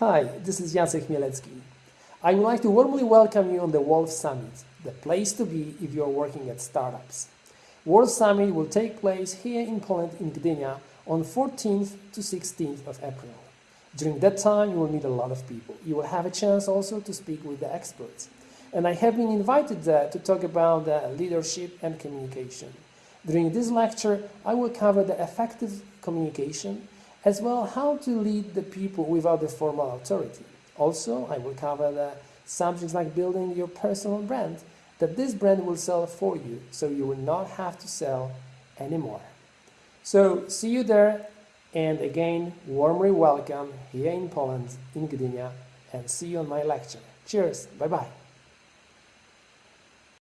Hi, this is Jacek Mielecki. I would like to warmly welcome you on the Wolves Summit, the place to be if you are working at startups. World Summit will take place here in Poland in Gdynia on 14th to 16th of April. During that time, you will meet a lot of people. You will have a chance also to speak with the experts. And I have been invited there to talk about the leadership and communication. During this lecture, I will cover the effective communication as well how to lead the people without the formal authority. Also, I will cover the subjects like building your personal brand, that this brand will sell for you, so you will not have to sell anymore. So, see you there, and again, warmly welcome here in Poland, in Gdynia, and see you on my lecture. Cheers, bye-bye.